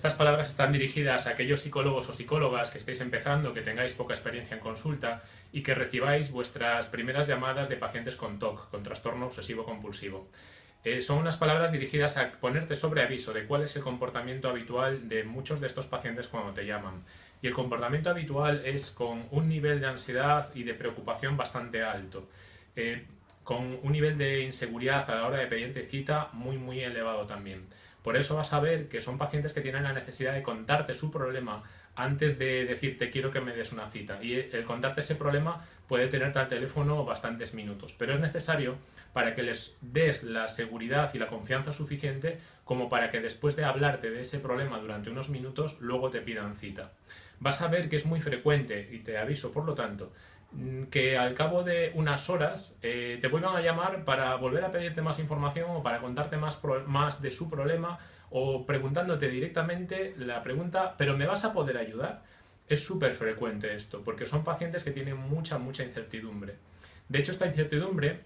Estas palabras están dirigidas a aquellos psicólogos o psicólogas que estéis empezando, que tengáis poca experiencia en consulta y que recibáis vuestras primeras llamadas de pacientes con TOC, con trastorno obsesivo compulsivo. Eh, son unas palabras dirigidas a ponerte sobre aviso de cuál es el comportamiento habitual de muchos de estos pacientes cuando te llaman. Y el comportamiento habitual es con un nivel de ansiedad y de preocupación bastante alto. Eh, con un nivel de inseguridad a la hora de pedirte cita muy muy elevado también. Por eso vas a ver que son pacientes que tienen la necesidad de contarte su problema antes de decirte quiero que me des una cita. Y el contarte ese problema puede tenerte al teléfono bastantes minutos, pero es necesario para que les des la seguridad y la confianza suficiente como para que después de hablarte de ese problema durante unos minutos, luego te pidan cita. Vas a ver que es muy frecuente, y te aviso por lo tanto, que al cabo de unas horas eh, te vuelvan a llamar para volver a pedirte más información o para contarte más, más de su problema o preguntándote directamente la pregunta, ¿pero me vas a poder ayudar? Es súper frecuente esto, porque son pacientes que tienen mucha, mucha incertidumbre. De hecho, esta incertidumbre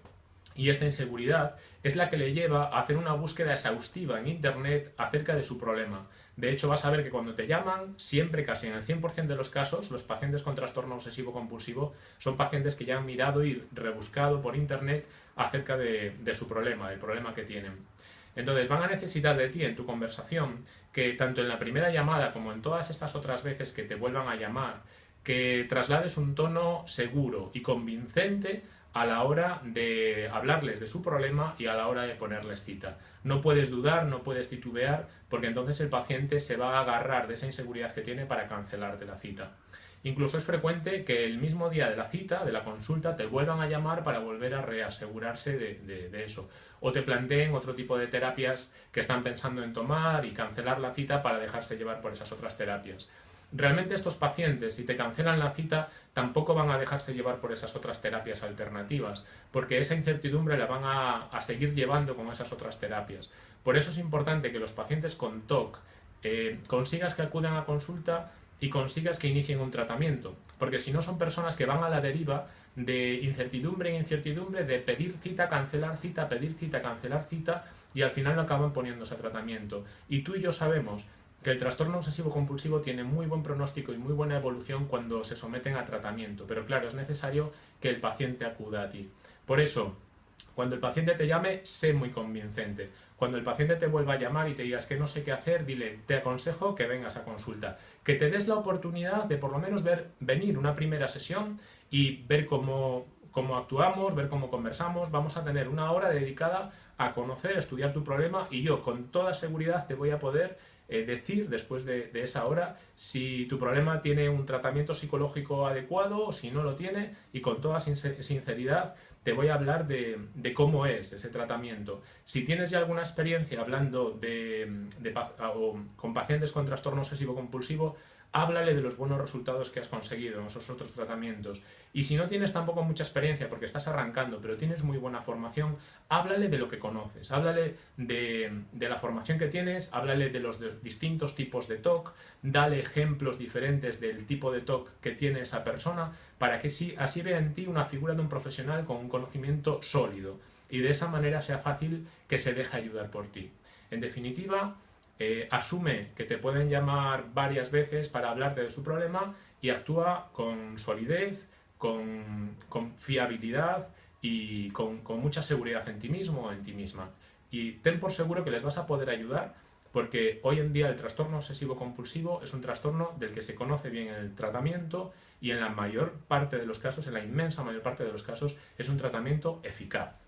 y esta inseguridad es la que le lleva a hacer una búsqueda exhaustiva en Internet acerca de su problema. De hecho, vas a ver que cuando te llaman, siempre, casi en el 100% de los casos, los pacientes con trastorno obsesivo-compulsivo son pacientes que ya han mirado y rebuscado por Internet acerca de, su problema, del problema que tienen. Entonces van a necesitar de ti en tu conversación que tanto en la primera llamada como en todas estas otras veces que te vuelvan a llamar, que traslades un tono seguro y convincente a la hora de hablarles de su problema y a la hora de ponerles cita. No puedes dudar, no puedes titubear, porque entonces el paciente se va a agarrar de esa inseguridad que tiene para cancelarte la cita. Incluso es frecuente que el mismo día de la cita, de la consulta, te vuelvan a llamar para volver a reasegurarse de, de, eso. O te planteen otro tipo de terapias que están pensando en tomar y cancelar la cita para dejarse llevar por esas otras terapias. Realmente estos pacientes, si te cancelan la cita, tampoco van a dejarse llevar por esas otras terapias alternativas, porque esa incertidumbre la van a, seguir llevando con esas otras terapias. Por eso es importante que los pacientes con TOC eh, consigas que acudan a consulta y consigas que inicien un tratamiento, porque si no son personas que van a la deriva de incertidumbre en incertidumbre, de pedir cita, cancelar cita, pedir cita, cancelar cita, y al final no acaban poniéndose a tratamiento. Y tú y yo sabemos que el trastorno obsesivo compulsivo tiene muy buen pronóstico y muy buena evolución cuando se someten a tratamiento, pero claro, es necesario que el paciente acuda a ti. Por eso, cuando el paciente te llame, sé muy convincente. Cuando el paciente te vuelva a llamar y te digas que no sé qué hacer, dile, te aconsejo que vengas a consulta. Que te des la oportunidad de por lo menos ver, venir una primera sesión y ver cómo, cómo actuamos, ver cómo conversamos. Vamos a tener una hora dedicada a conocer, estudiar tu problema y yo con toda seguridad te voy a poder eh, decir después de, esa hora si tu problema tiene un tratamiento psicológico adecuado o si no lo tiene y con toda sinceridad te voy a hablar de, cómo es ese tratamiento. Si tienes ya alguna experiencia hablando de, con pacientes con trastorno obsesivo compulsivo, háblale de los buenos resultados que has conseguido en esos otros tratamientos. Y si no tienes tampoco mucha experiencia porque estás arrancando, pero tienes muy buena formación, háblale de lo que conoces, háblale de, la formación que tienes, háblale de los distintos tipos de TOC, dale ejemplos diferentes del tipo de TOC que tiene esa persona, para que así vea en ti una figura de un profesional con un conocimiento sólido y de esa manera sea fácil que se deje ayudar por ti. En definitiva, eh, asume que te pueden llamar varias veces para hablarte de su problema y actúa con solidez, con, fiabilidad y con, con, mucha seguridad en ti mismo o en ti misma. Y ten por seguro que les vas a poder ayudar porque hoy en día el trastorno obsesivo compulsivo es un trastorno del que se conoce bien el tratamiento y en la mayor parte de los casos, en la inmensa mayor parte de los casos, es un tratamiento eficaz.